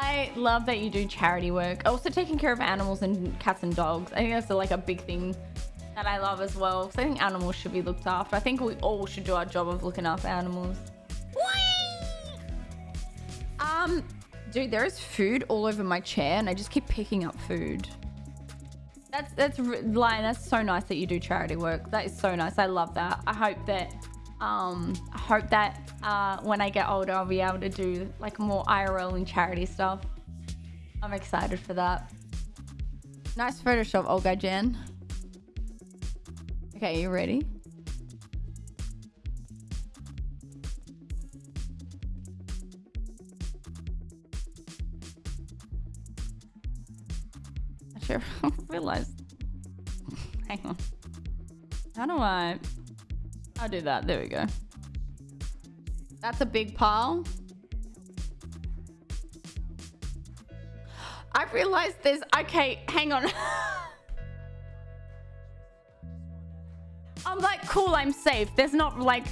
I love that you do charity work. Also taking care of animals and cats and dogs. I think that's like a big thing that I love as well. Because I think animals should be looked after. I think we all should do our job of looking after animals. Whee! Um, dude, there is food all over my chair and I just keep picking up food. That's, that's, Lion, that's so nice that you do charity work. That is so nice. I love that. I hope that um, I hope that uh, when I get older, I'll be able to do like more IRL and charity stuff. I'm excited for that. Nice Photoshop, Olga Jen. Okay, you ready? I sure realized. Hang on. How do I... I'll do that. There we go. That's a big pile. I realized there's... Okay, hang on. I'm like, cool, I'm safe. There's not like...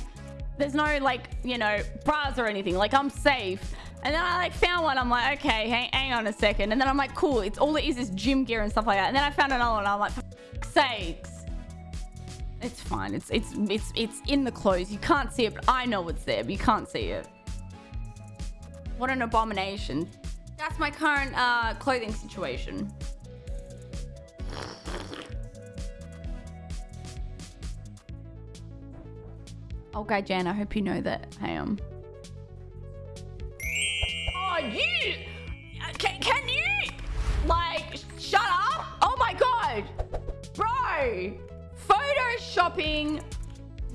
There's no like, you know, bras or anything. Like, I'm safe. And then I like found one. I'm like, okay, hang, hang on a second. And then I'm like, cool. It's all it is is gym gear and stuff like that. And then I found another one. I'm like, for sakes. It's fine. It's it's it's it's in the clothes. You can't see it, but I know it's there, but you can't see it. What an abomination. That's my current uh, clothing situation. Okay, Jan, I hope you know that I am. Oh, you! Can, can you, like, shut up? Oh my god! Bro! Photoshopping.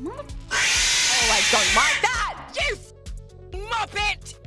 Oh, I don't like that! You muppet!